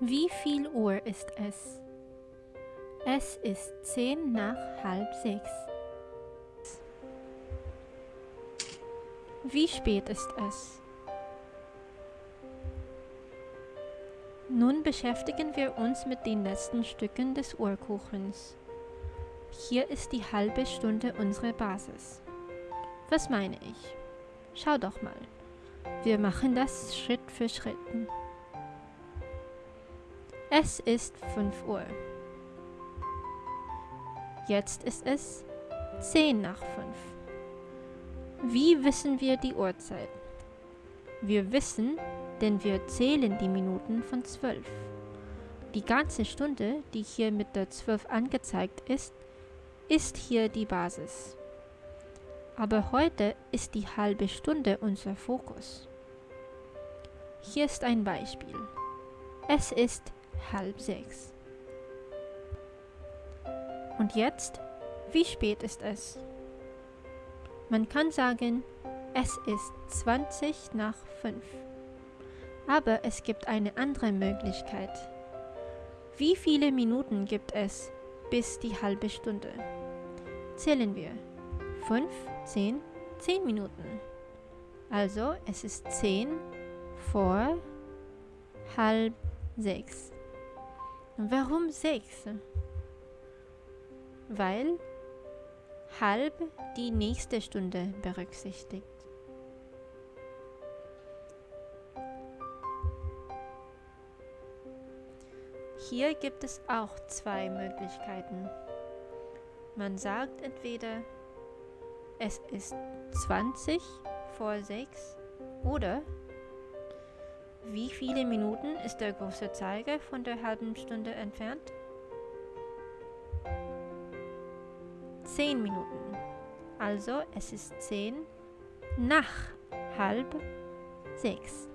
Wie viel Uhr ist es? Es ist zehn nach halb sechs. Wie spät ist es? Nun beschäftigen wir uns mit den letzten Stücken des Uhrkuchens. Hier ist die halbe Stunde unsere Basis. Was meine ich? Schau doch mal. Wir machen das Schritt für Schritt. Es ist 5 Uhr. Jetzt ist es 10 nach 5. Wie wissen wir die Uhrzeit? Wir wissen, denn wir zählen die Minuten von 12. Die ganze Stunde, die hier mit der 12 angezeigt ist, ist hier die Basis. Aber heute ist die halbe Stunde unser Fokus. Hier ist ein Beispiel. Es ist halb sechs. Und jetzt, wie spät ist es? Man kann sagen, es ist 20 nach 5. Aber es gibt eine andere Möglichkeit. Wie viele Minuten gibt es bis die halbe Stunde? Zählen wir. 5, 10, 10 Minuten. Also es ist 10 vor halb 6. Warum 6? Weil halb die nächste Stunde berücksichtigt. Hier gibt es auch zwei Möglichkeiten. Man sagt entweder, es ist 20 vor 6 oder wie viele Minuten ist der große Zeiger von der halben Stunde entfernt? 10 Minuten. Also es ist 10 nach halb 6.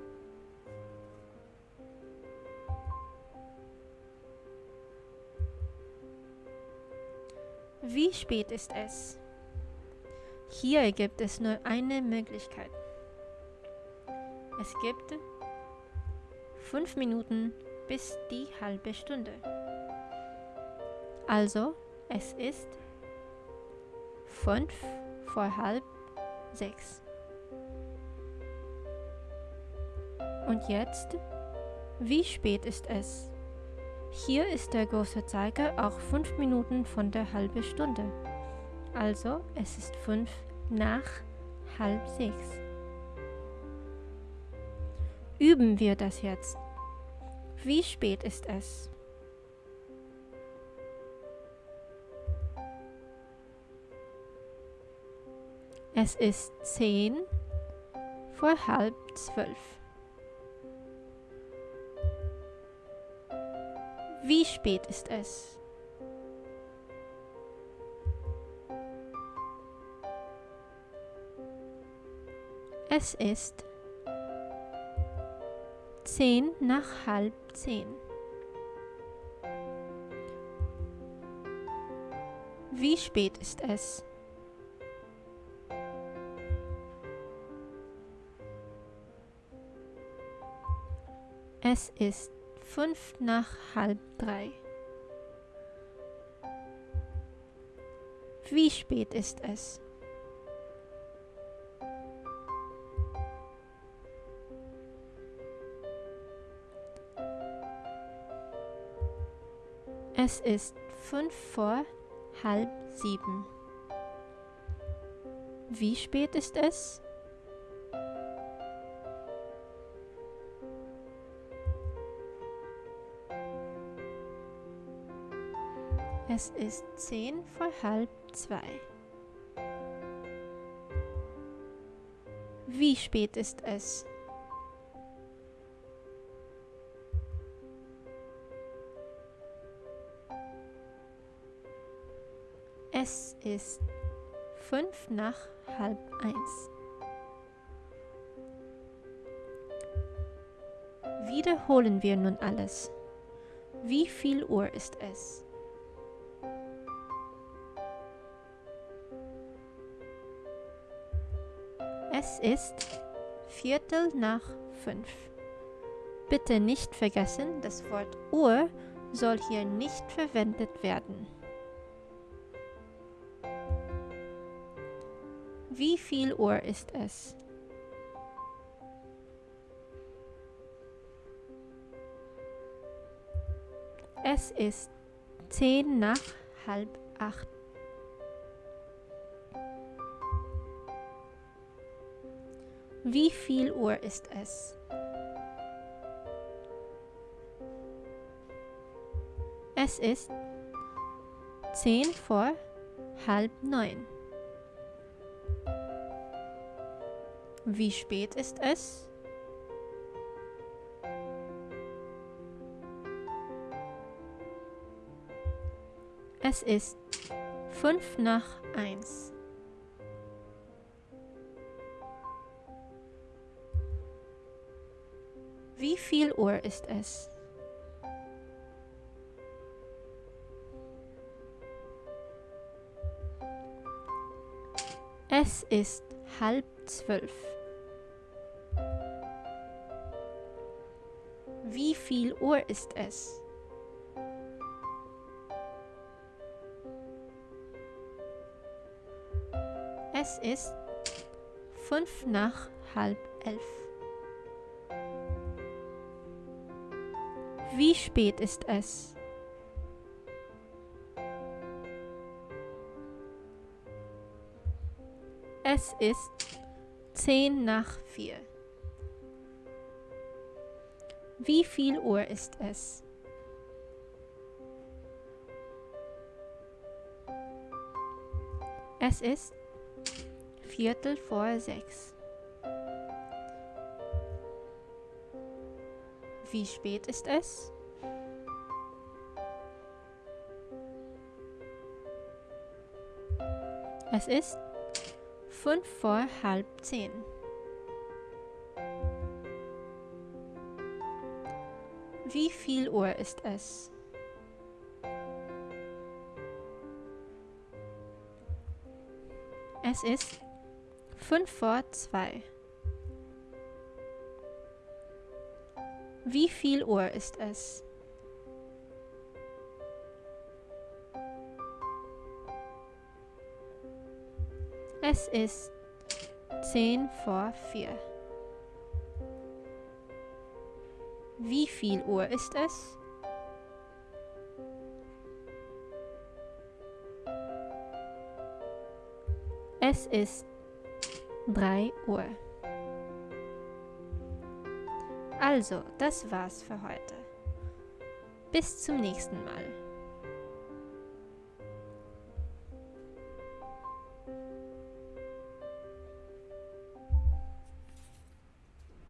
Wie spät ist es? Hier gibt es nur eine Möglichkeit. Es gibt 5 Minuten bis die halbe Stunde. Also, es ist 5 vor halb 6. Und jetzt, wie spät ist es? Hier ist der große Zeiger auch 5 Minuten von der halben Stunde. Also es ist 5 nach halb 6. Üben wir das jetzt. Wie spät ist es? Es ist 10 vor halb 12. Wie spät ist es? Es ist zehn nach halb zehn. Wie spät ist es? Es ist fünf nach halb drei. Wie spät ist es? Es ist fünf vor halb sieben. Wie spät ist es? Es ist zehn vor halb zwei. Wie spät ist es? Es ist fünf nach halb eins. Wiederholen wir nun alles. Wie viel Uhr ist es? Es ist Viertel nach fünf. Bitte nicht vergessen, das Wort Uhr soll hier nicht verwendet werden. Wie viel Uhr ist es? Es ist zehn nach halb acht. Wie viel Uhr ist es? Es ist zehn vor halb neun. Wie spät ist es? Es ist fünf nach eins. Wie viel Uhr ist es? Es ist halb zwölf. Wie viel Uhr ist es? Es ist fünf nach halb elf. Wie spät ist es? Es ist zehn nach vier. Wie viel Uhr ist es? Es ist Viertel vor sechs. Wie spät ist es? Es ist fünf vor halb zehn. Wie viel Uhr ist es? Es ist fünf vor zwei. Wie viel Uhr ist es? Es ist zehn vor vier. Wie viel Uhr ist es? Es ist 3 Uhr. Also, das war's für heute. Bis zum nächsten Mal.